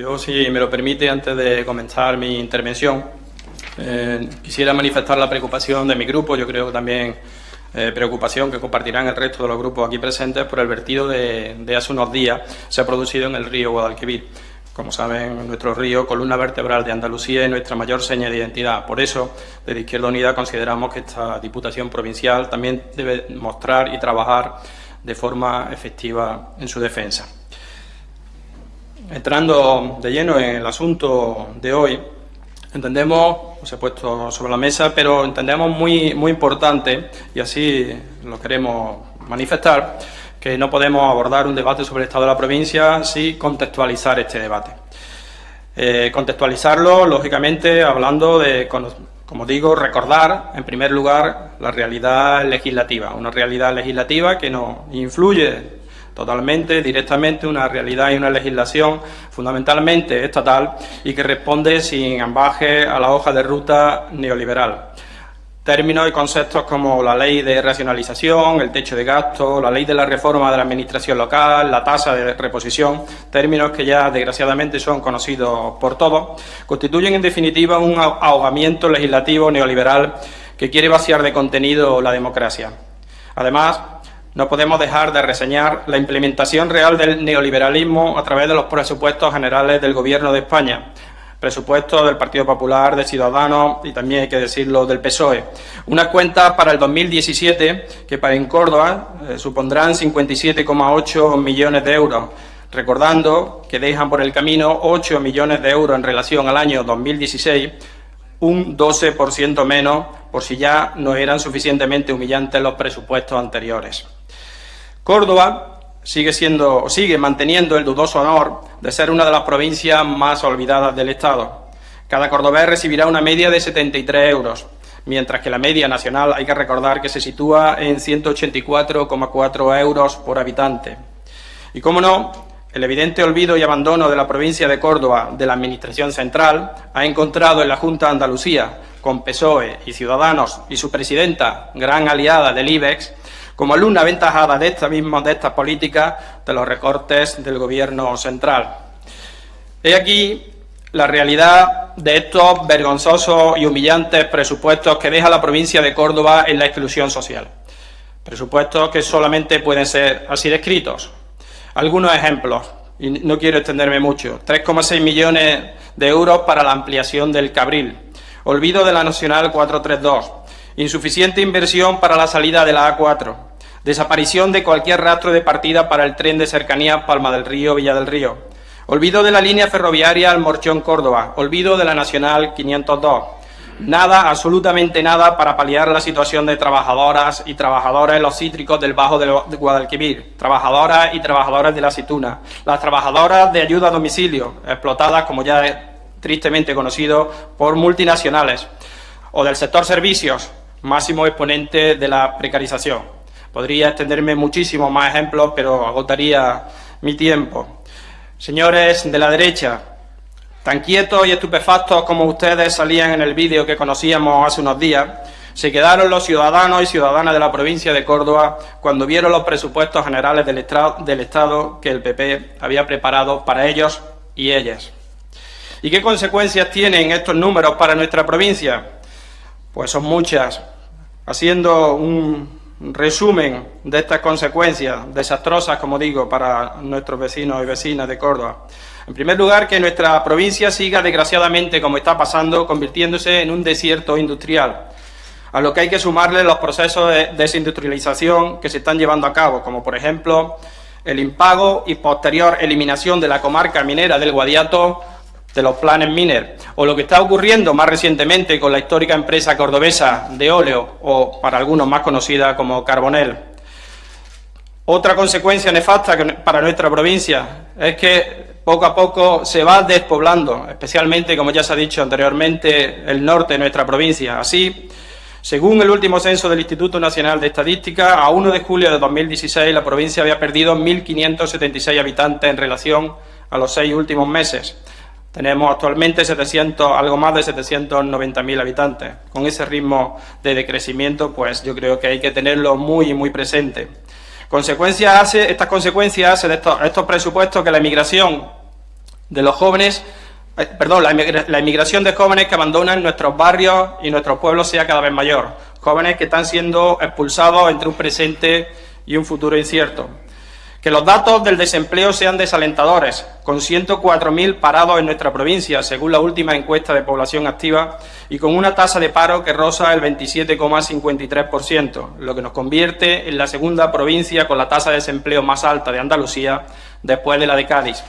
Yo, si me lo permite, antes de comenzar mi intervención, eh, quisiera manifestar la preocupación de mi grupo, yo creo que también eh, preocupación que compartirán el resto de los grupos aquí presentes por el vertido de, hace unos días se ha producido en el río Guadalquivir. Como saben, nuestro río, columna vertebral de Andalucía, es nuestra mayor seña de identidad. Por eso, desde Izquierda Unida consideramos que esta Diputación Provincial también debe mostrar y trabajar de forma efectiva en su defensa. Entrando de lleno en el asunto de hoy, entendemos, se ha puesto sobre la mesa, pero entendemos muy, muy importante, y así lo queremos manifestar, que no podemos abordar un debate sobre el Estado de la provincia sin contextualizar este debate. Eh, contextualizarlo, lógicamente, hablando de, como digo, recordar, en primer lugar, la realidad legislativa, una realidad legislativa que nos influye totalmente, directamente, una realidad y una legislación fundamentalmente estatal y que responde sin ambaje a la hoja de ruta neoliberal. Términos y conceptos como la ley de racionalización, el techo de gasto, la ley de la reforma de la administración local, la tasa de reposición, términos que ya desgraciadamente son conocidos por todos, constituyen en definitiva un ahogamiento legislativo neoliberal que quiere vaciar de contenido la democracia. Además, no podemos dejar de reseñar la implementación real del neoliberalismo a través de los presupuestos generales del Gobierno de España, presupuestos del Partido Popular, de Ciudadanos y también hay que decirlo del PSOE. Unas cuentas para el 2017 que para en Córdoba eh, supondrán 57,8 millones de euros, recordando que dejan por el camino 8 millones de euros en relación al año 2016, un 12% menos por si ya no eran suficientemente humillantes los presupuestos anteriores. Córdoba sigue, siendo, sigue manteniendo el dudoso honor de ser una de las provincias más olvidadas del Estado. Cada cordobés recibirá una media de 73 euros, mientras que la media nacional hay que recordar que se sitúa en 184,4 euros por habitante. Y cómo no, el evidente olvido y abandono de la provincia de Córdoba de la Administración Central ha encontrado en la Junta de Andalucía, con PSOE y Ciudadanos y su presidenta, gran aliada del IBEX, como alumna aventajada de esta misma de estas políticas de los recortes del Gobierno central. He aquí la realidad de estos vergonzosos y humillantes presupuestos que deja la provincia de Córdoba en la exclusión social. Presupuestos que solamente pueden ser así descritos. Algunos ejemplos, y no quiero extenderme mucho. 3,6 millones de euros para la ampliación del Cabril. Olvido de la Nacional 432. Insuficiente inversión para la salida de la A4 Desaparición de cualquier rastro de partida para el tren de cercanía Palma del Río, Villa del Río. Olvido de la línea ferroviaria Almorchón, Córdoba. Olvido de la Nacional 502. Nada, absolutamente nada, para paliar la situación de trabajadoras y trabajadores en los cítricos del Bajo de Guadalquivir, trabajadoras y trabajadores de la aceituna, las trabajadoras de ayuda a domicilio, explotadas, como ya es tristemente conocido, por multinacionales, o del sector servicios, máximo exponente de la precarización. Podría extenderme muchísimos más ejemplos, pero agotaría mi tiempo. Señores de la derecha, tan quietos y estupefactos como ustedes salían en el vídeo que conocíamos hace unos días, se quedaron los ciudadanos y ciudadanas de la provincia de Córdoba cuando vieron los presupuestos generales del, del Estado que el PP había preparado para ellos y ellas. ¿Y qué consecuencias tienen estos números para nuestra provincia? Pues son muchas. Haciendo un resumen de estas consecuencias desastrosas, como digo, para nuestros vecinos y vecinas de Córdoba. En primer lugar, que nuestra provincia siga, desgraciadamente, como está pasando, convirtiéndose en un desierto industrial, a lo que hay que sumarle los procesos de desindustrialización que se están llevando a cabo, como por ejemplo el impago y posterior eliminación de la comarca minera del Guadiato de los planes Miner, o lo que está ocurriendo más recientemente con la histórica empresa cordobesa de óleo, o para algunos más conocida como Carbonel. Otra consecuencia nefasta para nuestra provincia es que poco a poco se va despoblando, especialmente, como ya se ha dicho anteriormente, el norte de nuestra provincia. Así, según el último censo del Instituto Nacional de Estadística, a 1 de julio de 2016 la provincia había perdido 1.576 habitantes en relación a los seis últimos meses. Tenemos actualmente 700, algo más de 790.000 habitantes. Con ese ritmo de decrecimiento, pues yo creo que hay que tenerlo muy, muy presente. Consecuencias hace, estas consecuencias hacen estos, estos presupuestos que la emigración de los jóvenes, eh, perdón, la inmigración de jóvenes que abandonan nuestros barrios y nuestros pueblos sea cada vez mayor. Jóvenes que están siendo expulsados entre un presente y un futuro incierto. Que los datos del desempleo sean desalentadores, con 104.000 parados en nuestra provincia, según la última encuesta de población activa, y con una tasa de paro que roza el 27,53%, lo que nos convierte en la segunda provincia con la tasa de desempleo más alta de Andalucía, después de la de Cádiz.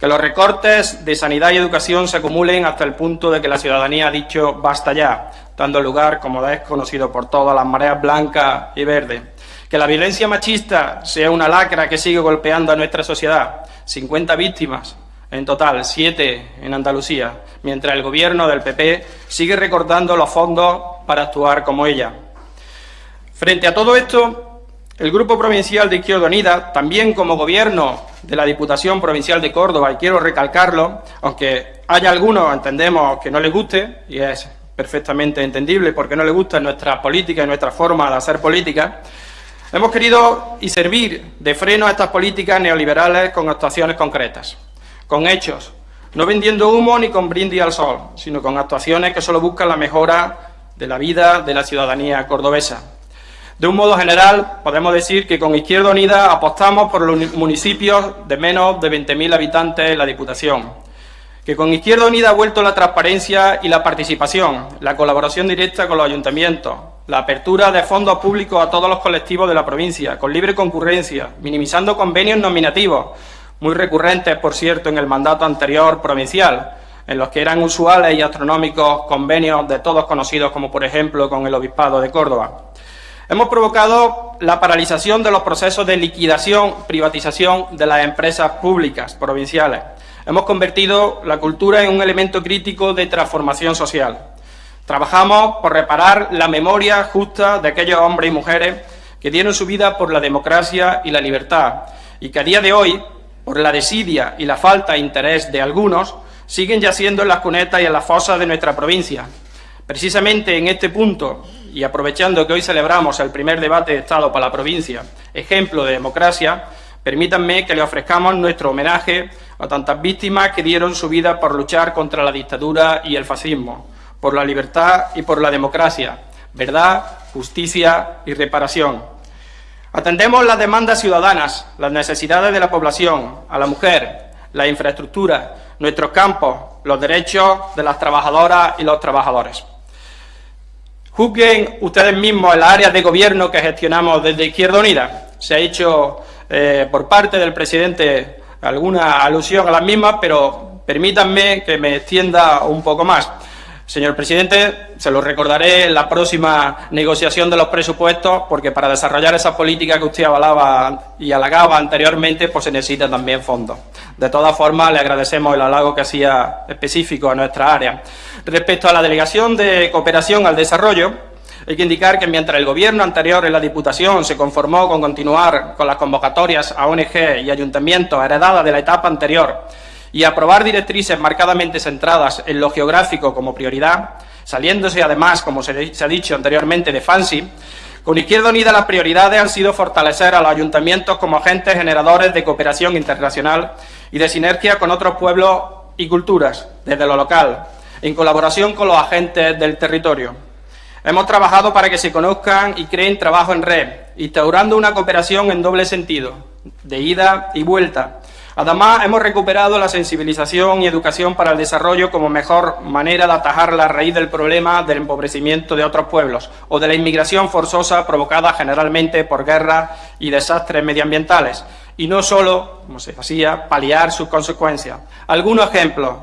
Que los recortes de sanidad y educación se acumulen hasta el punto de que la ciudadanía ha dicho basta ya, dando lugar, como es conocido por todas, las mareas blancas y verdes que la violencia machista sea una lacra que sigue golpeando a nuestra sociedad. 50 víctimas en total, 7 en Andalucía, mientras el gobierno del PP sigue recortando los fondos para actuar como ella. Frente a todo esto, el Grupo Provincial de Izquierda Unida, también como gobierno de la Diputación Provincial de Córdoba, y quiero recalcarlo, aunque haya algunos, entendemos, que no les guste, y es perfectamente entendible porque no les gusta nuestra política y nuestra forma de hacer política, Hemos querido y servir de freno a estas políticas neoliberales con actuaciones concretas, con hechos, no vendiendo humo ni con brindis al sol, sino con actuaciones que solo buscan la mejora de la vida de la ciudadanía cordobesa. De un modo general, podemos decir que con Izquierda Unida apostamos por los municipios de menos de 20.000 habitantes en la Diputación, que con Izquierda Unida ha vuelto la transparencia y la participación, la colaboración directa con los ayuntamientos, la apertura de fondos públicos a todos los colectivos de la provincia, con libre concurrencia, minimizando convenios nominativos, muy recurrentes, por cierto, en el mandato anterior provincial, en los que eran usuales y astronómicos convenios de todos conocidos, como por ejemplo con el Obispado de Córdoba. Hemos provocado la paralización de los procesos de liquidación, privatización de las empresas públicas provinciales. Hemos convertido la cultura en un elemento crítico de transformación social. Trabajamos por reparar la memoria justa de aquellos hombres y mujeres que dieron su vida por la democracia y la libertad y que a día de hoy, por la desidia y la falta de interés de algunos, siguen yaciendo en las cunetas y en las fosas de nuestra provincia. Precisamente en este punto, y aprovechando que hoy celebramos el primer debate de Estado para la provincia, ejemplo de democracia, permítanme que le ofrezcamos nuestro homenaje a tantas víctimas que dieron su vida por luchar contra la dictadura y el fascismo por la libertad y por la democracia, verdad, justicia y reparación. Atendemos las demandas ciudadanas, las necesidades de la población, a la mujer, la infraestructura, nuestros campos, los derechos de las trabajadoras y los trabajadores. Juzguen ustedes mismos en las áreas de gobierno que gestionamos desde Izquierda Unida. Se ha hecho eh, por parte del presidente alguna alusión a las mismas, pero permítanme que me extienda un poco más. Señor presidente, se lo recordaré en la próxima negociación de los presupuestos, porque para desarrollar esa política que usted avalaba y halagaba anteriormente, pues se necesita también fondos. De todas formas, le agradecemos el halago que hacía específico a nuestra área. Respecto a la Delegación de Cooperación al Desarrollo, hay que indicar que mientras el Gobierno anterior en la Diputación se conformó con continuar con las convocatorias a ONG y ayuntamientos heredadas de la etapa anterior, y aprobar directrices marcadamente centradas en lo geográfico como prioridad, saliéndose además, como se, ha dicho anteriormente, de FANSI, con Izquierda Unida las prioridades han sido fortalecer a los ayuntamientos como agentes generadores de cooperación internacional y de sinergia con otros pueblos y culturas, desde lo local, en colaboración con los agentes del territorio. Hemos trabajado para que se conozcan y creen trabajo en red, instaurando una cooperación en doble sentido, de ida y vuelta, Además, hemos recuperado la sensibilización y educación para el desarrollo como mejor manera de atajar la raíz del problema del empobrecimiento de otros pueblos o de la inmigración forzosa provocada generalmente por guerras y desastres medioambientales, y no solo, como se hacía, paliar sus consecuencias. Algunos ejemplos.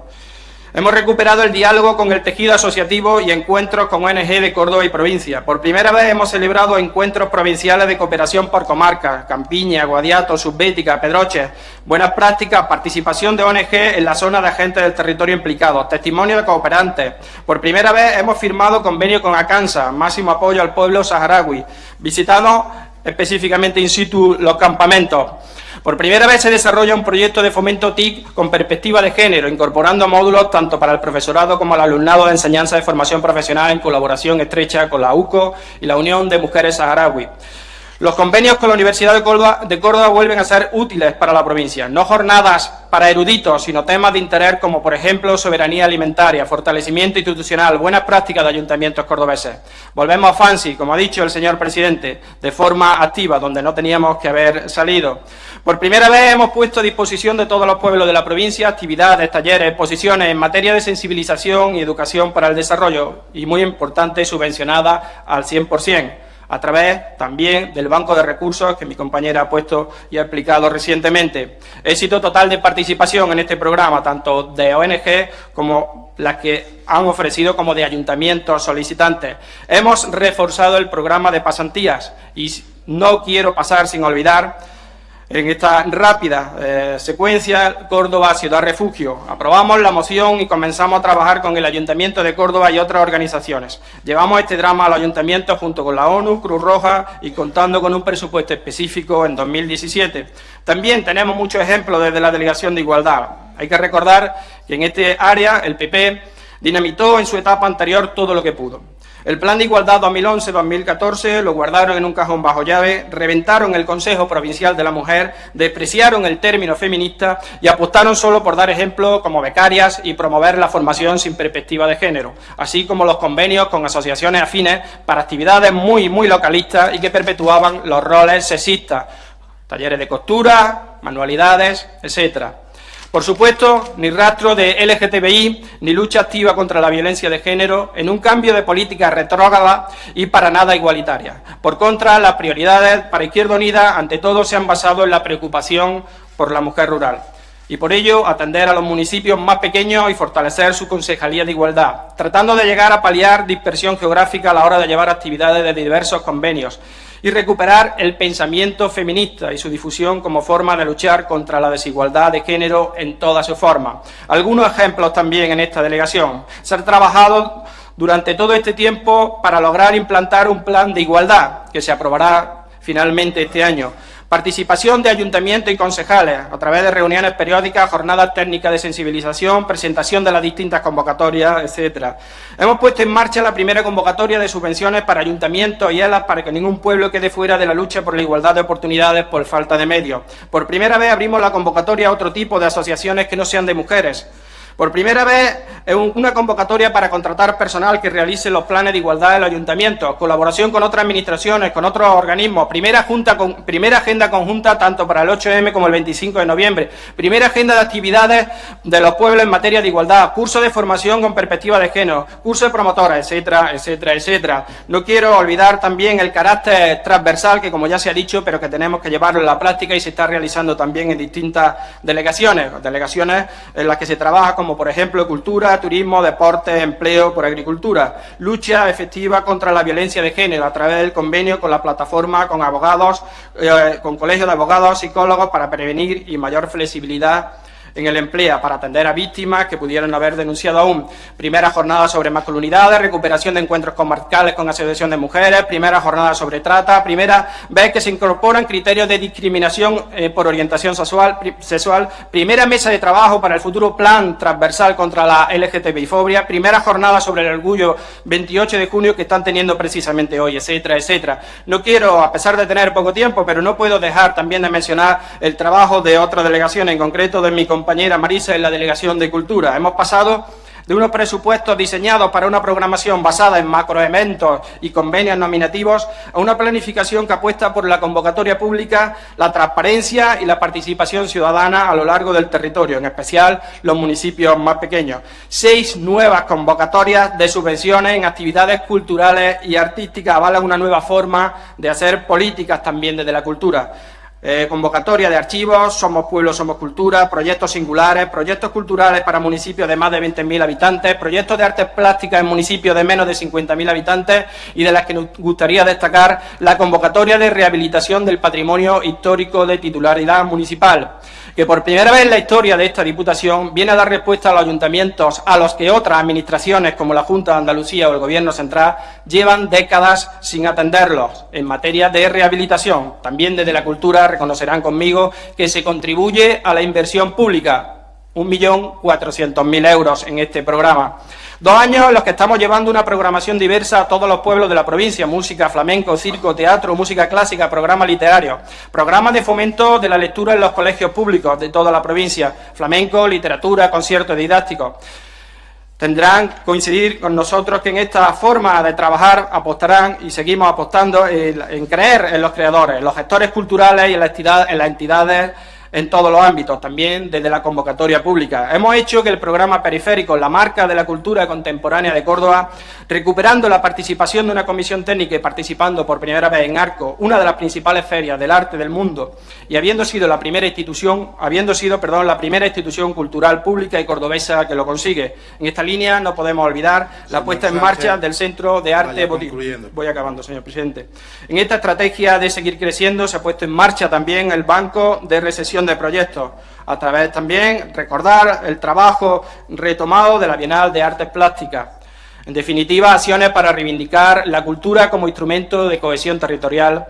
Hemos recuperado el diálogo con el tejido asociativo y encuentros con ONG de Córdoba y provincia. Por primera vez hemos celebrado encuentros provinciales de cooperación por comarca, Campiña, Guadiato, Subbética, Pedroche, buenas prácticas, participación de ONG en la zona de agentes del territorio implicados, testimonio de cooperantes. Por primera vez hemos firmado convenio con ACANSA, máximo apoyo al pueblo saharaui. Visitamos específicamente in situ los campamentos. Por primera vez se desarrolla un proyecto de fomento TIC con perspectiva de género, incorporando módulos tanto para el profesorado como al alumnado de enseñanza de formación profesional en colaboración estrecha con la UCO y la Unión de Mujeres Saharaui. Los convenios con la Universidad de Córdoba, vuelven a ser útiles para la provincia, no jornadas para eruditos, sino temas de interés como, por ejemplo, soberanía alimentaria, fortalecimiento institucional, buenas prácticas de ayuntamientos cordobeses. Volvemos a FANSI, como ha dicho el señor presidente, de forma activa, donde no teníamos que haber salido. Por primera vez hemos puesto a disposición de todos los pueblos de la provincia actividades, talleres, exposiciones en materia de sensibilización y educación para el desarrollo, y muy importante, subvencionada al 100% a través también del banco de recursos que mi compañera ha puesto y ha explicado recientemente. Éxito total de participación en este programa, tanto de ONG como las que han ofrecido como de ayuntamientos solicitantes. Hemos reforzado el programa de pasantías y no quiero pasar sin olvidar en esta rápida eh, secuencia, Córdoba, Ciudad Refugio. Aprobamos la moción y comenzamos a trabajar con el Ayuntamiento de Córdoba y otras organizaciones. Llevamos este drama al Ayuntamiento junto con la ONU, Cruz Roja y contando con un presupuesto específico en 2017. También tenemos muchos ejemplos desde la Delegación de Igualdad. Hay que recordar que en este área el PP dinamitó en su etapa anterior todo lo que pudo. El Plan de Igualdad 2011-2014 lo guardaron en un cajón bajo llave, reventaron el Consejo Provincial de la Mujer, despreciaron el término feminista y apostaron solo por dar ejemplo como becarias y promover la formación sin perspectiva de género, así como los convenios con asociaciones afines para actividades muy, muy localistas y que perpetuaban los roles sexistas, talleres de costura, manualidades, etcétera. Por supuesto, ni rastro de LGTBI, ni lucha activa contra la violencia de género, en un cambio de política retrógrada y para nada igualitaria. Por contra, las prioridades para Izquierda Unida, ante todo, se han basado en la preocupación por la mujer rural. Y por ello, atender a los municipios más pequeños y fortalecer su concejalía de igualdad, tratando de llegar a paliar dispersión geográfica a la hora de llevar actividades de diversos convenios y recuperar el pensamiento feminista y su difusión como forma de luchar contra la desigualdad de género en toda su forma. Algunos ejemplos también en esta delegación. Se ha trabajado durante todo este tiempo para lograr implantar un plan de igualdad que se aprobará finalmente este año Participación de ayuntamientos y concejales a través de reuniones periódicas, jornadas técnicas de sensibilización, presentación de las distintas convocatorias, etcétera. Hemos puesto en marcha la primera convocatoria de subvenciones para ayuntamientos y ELAS para que ningún pueblo quede fuera de la lucha por la igualdad de oportunidades por falta de medios. Por primera vez abrimos la convocatoria a otro tipo de asociaciones que no sean de mujeres. Por primera vez, una convocatoria para contratar personal que realice los planes de igualdad del ayuntamiento, colaboración con otras administraciones, con otros organismos, primera, junta con, primera agenda conjunta tanto para el 8M como el 25 de noviembre, primera agenda de actividades de los pueblos en materia de igualdad, curso de formación con perspectiva de género, curso de promotora, etcétera, etcétera, etcétera. No quiero olvidar también el carácter transversal que, como ya se ha dicho, pero que tenemos que llevarlo en la práctica y se está realizando también en distintas delegaciones, delegaciones en las que se trabaja con como por ejemplo cultura, turismo, deporte, empleo por agricultura. Lucha efectiva contra la violencia de género a través del convenio con la plataforma, con abogados, eh, con colegios de abogados, psicólogos para prevenir y mayor flexibilidad en el empleo para atender a víctimas que pudieran haber denunciado aún. Primera jornada sobre masculinidades, recuperación de encuentros comarcales con asociación de mujeres, primera jornada sobre trata, primera vez que se incorporan criterios de discriminación eh, por orientación sexual, sexual, primera mesa de trabajo para el futuro plan transversal contra la LGTBI-fobia, primera jornada sobre el orgullo 28 de junio que están teniendo precisamente hoy, etcétera, etcétera. No quiero, a pesar de tener poco tiempo, pero no puedo dejar también de mencionar el trabajo de otra delegación, en concreto de mi compañero compañera Marisa en la Delegación de Cultura. Hemos pasado de unos presupuestos diseñados para una programación basada en macroeventos y convenios nominativos a una planificación que apuesta por la convocatoria pública, la transparencia y la participación ciudadana a lo largo del territorio, en especial los municipios más pequeños. Seis nuevas convocatorias de subvenciones en actividades culturales y artísticas avalan una nueva forma de hacer políticas también desde la cultura. Eh, convocatoria de archivos, Somos Pueblo, Somos Cultura, proyectos singulares, proyectos culturales para municipios de más de 20.000 habitantes, proyectos de artes plásticas en municipios de menos de 50.000 habitantes y de las que nos gustaría destacar la convocatoria de rehabilitación del patrimonio histórico de titularidad municipal que por primera vez en la historia de esta Diputación viene a dar respuesta a los ayuntamientos a los que otras administraciones como la Junta de Andalucía o el Gobierno Central llevan décadas sin atenderlos en materia de rehabilitación. También desde la cultura reconocerán conmigo que se contribuye a la inversión pública 1.400.000 euros en este programa. Dos años en los que estamos llevando una programación diversa a todos los pueblos de la provincia, música, flamenco, circo, teatro, música clásica, programas literarios, programas de fomento de la lectura en los colegios públicos de toda la provincia, flamenco, literatura, conciertos didácticos. Tendrán que coincidir con nosotros que en esta forma de trabajar apostarán y seguimos apostando en, creer en los creadores, en los gestores culturales y en las entidades en todos los ámbitos, también desde la convocatoria pública. Hemos hecho que el programa periférico, la marca de la cultura contemporánea de Córdoba, recuperando la participación de una comisión técnica y participando por primera vez en Arco, una de las principales ferias del arte del mundo, y habiendo sido la primera institución, habiendo sido, perdón, la primera institución cultural pública y cordobesa que lo consigue. En esta línea no podemos olvidar la puesta en marcha del Centro de Arte Voy acabando, señor presidente. En esta estrategia de seguir creciendo se ha puesto en marcha también el Banco de Recesión de proyectos, a través también recordar el trabajo retomado de la Bienal de Artes Plásticas. En definitiva, acciones para reivindicar la cultura como instrumento de cohesión territorial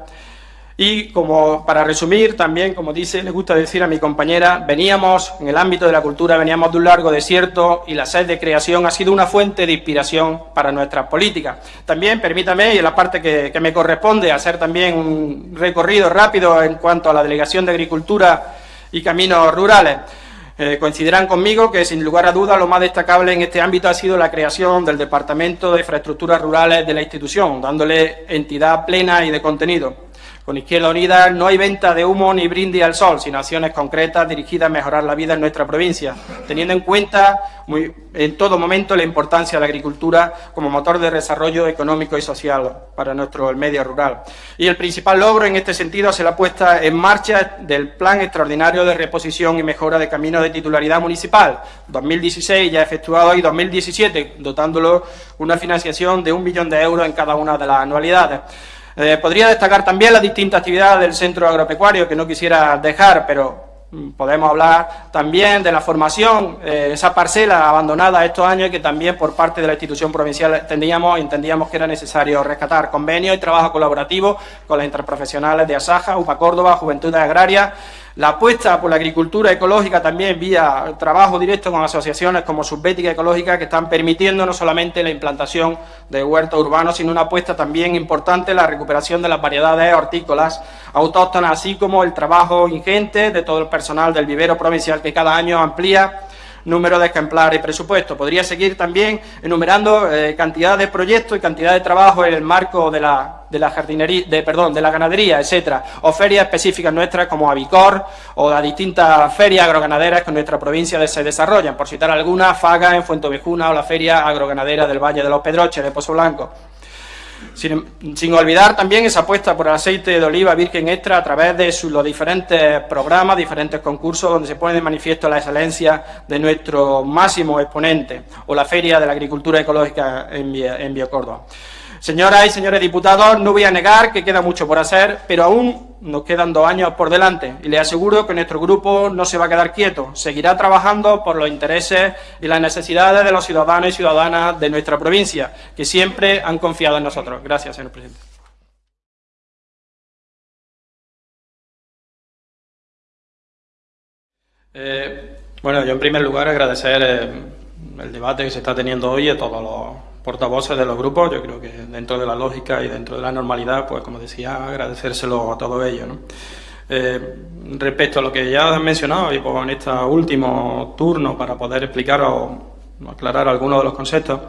y como para resumir, también, como dice, le gusta decir a mi compañera, veníamos, en el ámbito de la cultura, veníamos de un largo desierto y la sed de creación ha sido una fuente de inspiración para nuestras políticas. También, permítame, y en la parte que me corresponde, hacer también un recorrido rápido en cuanto a la Delegación de Agricultura y Caminos Rurales. Eh, coincidirán conmigo que, sin lugar a dudas, lo más destacable en este ámbito ha sido la creación del Departamento de Infraestructuras Rurales de la institución, dándole entidad plena y de contenido. Con Izquierda Unida no hay venta de humo ni brindis al sol, sino acciones concretas dirigidas a mejorar la vida en nuestra provincia, teniendo en cuenta en todo momento la importancia de la agricultura como motor de desarrollo económico y social para nuestro medio rural. Y el principal logro en este sentido se la puesta en marcha del Plan Extraordinario de Reposición y Mejora de Caminos de Titularidad Municipal, 2016 ya efectuado y 2017, dotándolo una financiación de un millón de euros en cada una de las anualidades. Eh, podría destacar también las distintas actividades del centro agropecuario que no quisiera dejar, pero mm, podemos hablar también de la formación, eh, esa parcela abandonada estos años que también por parte de la institución provincial entendíamos, entendíamos que era necesario rescatar. Convenios y trabajo colaborativo con las interprofesionales de Asaja, UPA Córdoba, Juventudes Agrarias, la apuesta por la agricultura ecológica también vía trabajo directo con asociaciones como Subbética Ecológica que están permitiendo no solamente la implantación de huertos urbanos, sino una apuesta también importante la recuperación de las variedades hortícolas autóctonas, así como el trabajo ingente de todo el personal del vivero provincial que cada año amplía número de ejemplares y presupuesto. Podría seguir también enumerando eh, cantidad de proyectos y cantidad de trabajo en el marco de la, de la jardinería, de, perdón, de la ganadería, etcétera, o ferias específicas nuestras como Avicor o las distintas ferias agroganaderas que en nuestra provincia se desarrollan, por citar algunas, Faga en Fuentovejuna o la feria agroganadera del Valle de los Pedroches de Pozo Blanco. Sin, olvidar también esa apuesta por el aceite de oliva virgen extra a través de los diferentes programas, diferentes concursos donde se pone de manifiesto la excelencia de nuestro máximo exponente o la Feria de la Agricultura Ecológica en, en Biocórdoba. Señoras y señores diputados, no voy a negar que queda mucho por hacer, pero aún nos quedan dos años por delante y les aseguro que nuestro grupo no se va a quedar quieto, seguirá trabajando por los intereses y las necesidades de los ciudadanos y ciudadanas de nuestra provincia, que siempre han confiado en nosotros. Gracias, señor presidente. Eh, bueno, yo en primer lugar agradecer eh, el debate que se está teniendo hoy a todos los portavoces de los grupos, yo creo que dentro de la lógica y dentro de la normalidad, pues como decía, agradecérselo a todos ellos. Eh, respecto a lo que ya han mencionado y pues en este último turno para poder explicar o aclarar algunos de los conceptos,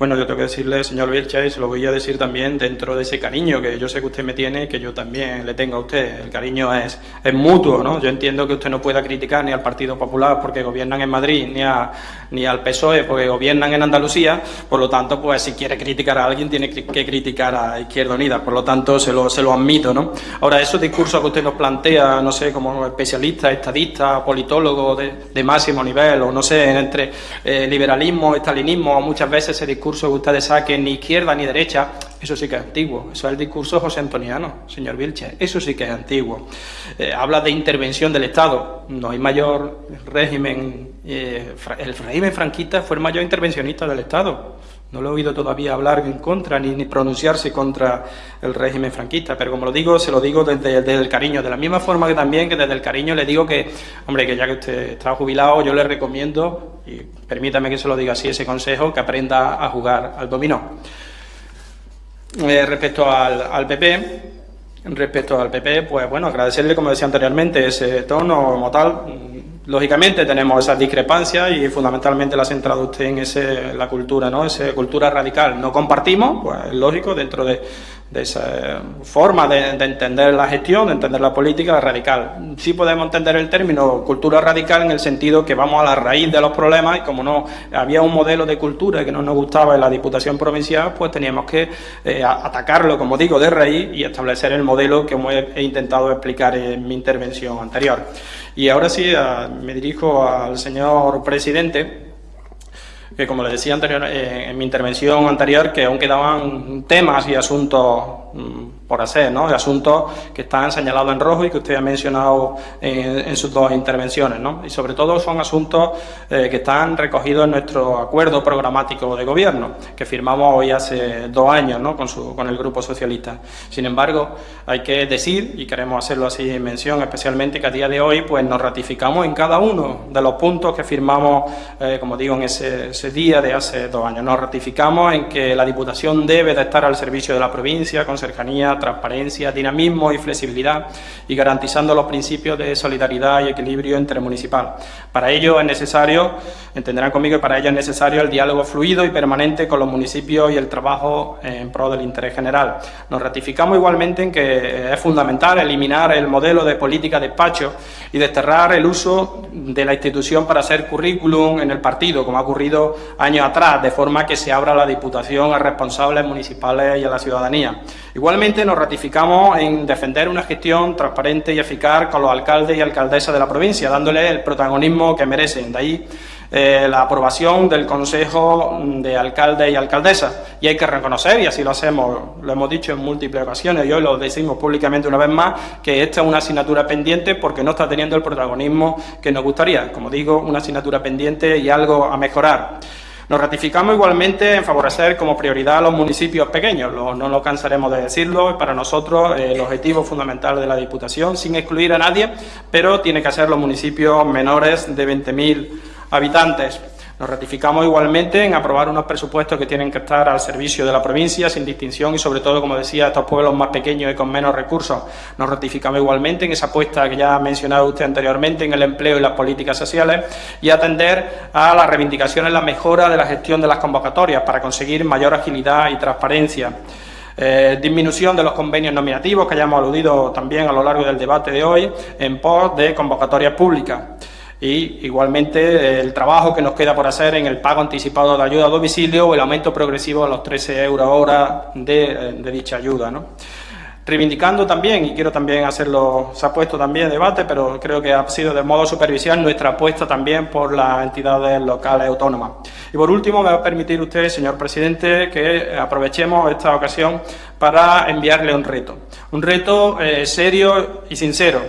bueno, yo tengo que decirle, señor Vilcha, y se lo voy a decir también dentro de ese cariño que yo sé que usted me tiene, que yo también le tengo a usted. El cariño es, es mutuo, ¿no? Yo entiendo que usted no pueda criticar ni al Partido Popular porque gobiernan en Madrid, ni, a, ni al PSOE porque gobiernan en Andalucía, por lo tanto, pues si quiere criticar a alguien tiene que criticar a Izquierda Unida, por lo tanto, se lo, se lo admito, ¿no? Ahora, esos discursos que usted nos plantea, no sé, como especialista, estadista, politólogo de, máximo nivel, o no sé, entre eh, liberalismo, estalinismo, muchas veces ese discurso discurso que ustedes saquen ni izquierda ni derecha, eso sí que es antiguo. Eso es el discurso José Antoniano, señor Vilche. Eso sí que es antiguo. Eh, habla de intervención del Estado. No hay mayor régimen. Eh, el régimen franquista fue el mayor intervencionista del Estado. No lo he oído todavía hablar en contra ni, pronunciarse contra el régimen franquista, pero como lo digo, se lo digo desde, desde, el cariño, de la misma forma que también que desde el cariño le digo que, hombre, que ya que usted está jubilado, yo le recomiendo, y permítame que se lo diga así, ese consejo, que aprenda a jugar al dominó. Eh, respecto al, al PP, respecto al PP, pues bueno, agradecerle, como decía anteriormente, ese tono como tal, Lógicamente tenemos esas discrepancias y fundamentalmente la ha usted en ese, la cultura, ¿no? Esa cultura radical. No compartimos, pues es lógico, dentro de, de esa forma de, entender la gestión, de entender la política radical. Sí podemos entender el término cultura radical en el sentido que vamos a la raíz de los problemas y como no había un modelo de cultura que no nos gustaba en la Diputación Provincial, pues teníamos que eh, atacarlo, como digo, de raíz y establecer el modelo que he, intentado explicar en mi intervención anterior. Y ahora sí, me dirijo al señor presidente que como les decía anterior, eh, en mi intervención anterior, que aún quedaban temas y asuntos mm, por hacer, ¿no? asuntos que están señalados en rojo y que usted ha mencionado en, sus dos intervenciones. ¿no? Y sobre todo son asuntos eh, que están recogidos en nuestro acuerdo programático de gobierno, que firmamos hoy hace dos años ¿no? con, su, con el Grupo Socialista. Sin embargo, hay que decir, y queremos hacerlo así en mención especialmente, que a día de hoy pues, nos ratificamos en cada uno de los puntos que firmamos, eh, como digo, en ese, ese día de hace dos años. Nos ratificamos en que la Diputación debe de estar al servicio de la provincia con cercanía, transparencia, dinamismo y flexibilidad y garantizando los principios de solidaridad y equilibrio intermunicipal. Para ello es necesario, entenderán conmigo que para ello es necesario el diálogo fluido y permanente con los municipios y el trabajo en pro del interés general. Nos ratificamos igualmente en que es fundamental eliminar el modelo de política de despacho y desterrar el uso de la institución para hacer currículum en el partido, como ha ocurrido años atrás, de forma que se abra la Diputación a responsables municipales y a la ciudadanía. Igualmente nos ratificamos en defender una gestión transparente y eficaz con los alcaldes y alcaldesas de la provincia, dándole el protagonismo que merecen. De ahí eh, la aprobación del Consejo de Alcaldes y Alcaldesas. Y hay que reconocer, y así lo hacemos, lo hemos dicho en múltiples ocasiones, y hoy lo decimos públicamente una vez más, que esta es una asignatura pendiente porque no está teniendo el protagonismo que nos gustaría. Como digo, una asignatura pendiente y algo a mejorar. Nos ratificamos igualmente en favorecer como prioridad a los municipios pequeños, no nos cansaremos de decirlo, para nosotros eh, el objetivo fundamental de la Diputación, sin excluir a nadie, pero tiene que ser los municipios menores de 20.000 habitantes. Nos ratificamos igualmente en aprobar unos presupuestos que tienen que estar al servicio de la provincia, sin distinción y sobre todo, como decía, estos pueblos más pequeños y con menos recursos. Nos ratificamos igualmente en esa apuesta que ya ha mencionado usted anteriormente en el empleo y las políticas sociales y atender a las reivindicaciones, la mejora de la gestión de las convocatorias para conseguir mayor agilidad y transparencia. Eh, disminución de los convenios nominativos que hayamos aludido también a lo largo del debate de hoy en pos de convocatorias públicas y igualmente el trabajo que nos queda por hacer en el pago anticipado de ayuda a domicilio o el aumento progresivo a los 13 euros hora de, eh, de dicha ayuda. ¿no? Reivindicando también, y quiero también hacerlo, se ha puesto también debate, pero creo que ha sido de modo superficial nuestra apuesta también por las entidades locales autónomas. Y por último, me va a permitir usted, señor presidente, que aprovechemos esta ocasión para enviarle un reto. Un reto eh, serio y sincero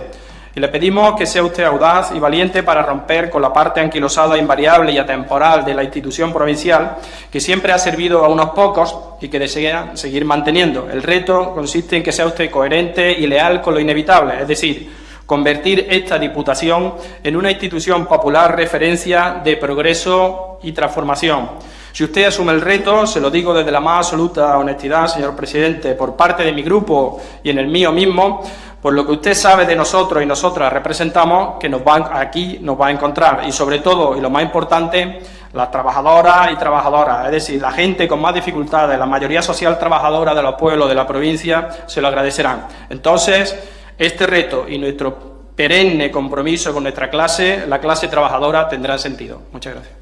y le pedimos que sea usted audaz y valiente para romper con la parte anquilosada, invariable y atemporal de la institución provincial, que siempre ha servido a unos pocos y que desea seguir manteniendo. El reto consiste en que sea usted coherente y leal con lo inevitable, es decir, convertir esta Diputación en una institución popular referencia de progreso y transformación. Si usted asume el reto, se lo digo desde la más absoluta honestidad, señor presidente, por parte de mi grupo y en el mío mismo, por lo que usted sabe de nosotros y nosotras representamos, que nos van, aquí nos va a encontrar. Y sobre todo, y lo más importante, las trabajadoras y trabajadoras, es decir, la gente con más dificultades, la mayoría social trabajadora de los pueblos de la provincia, se lo agradecerán. Entonces, este reto y nuestro perenne compromiso con nuestra clase, la clase trabajadora, tendrán sentido. Muchas gracias.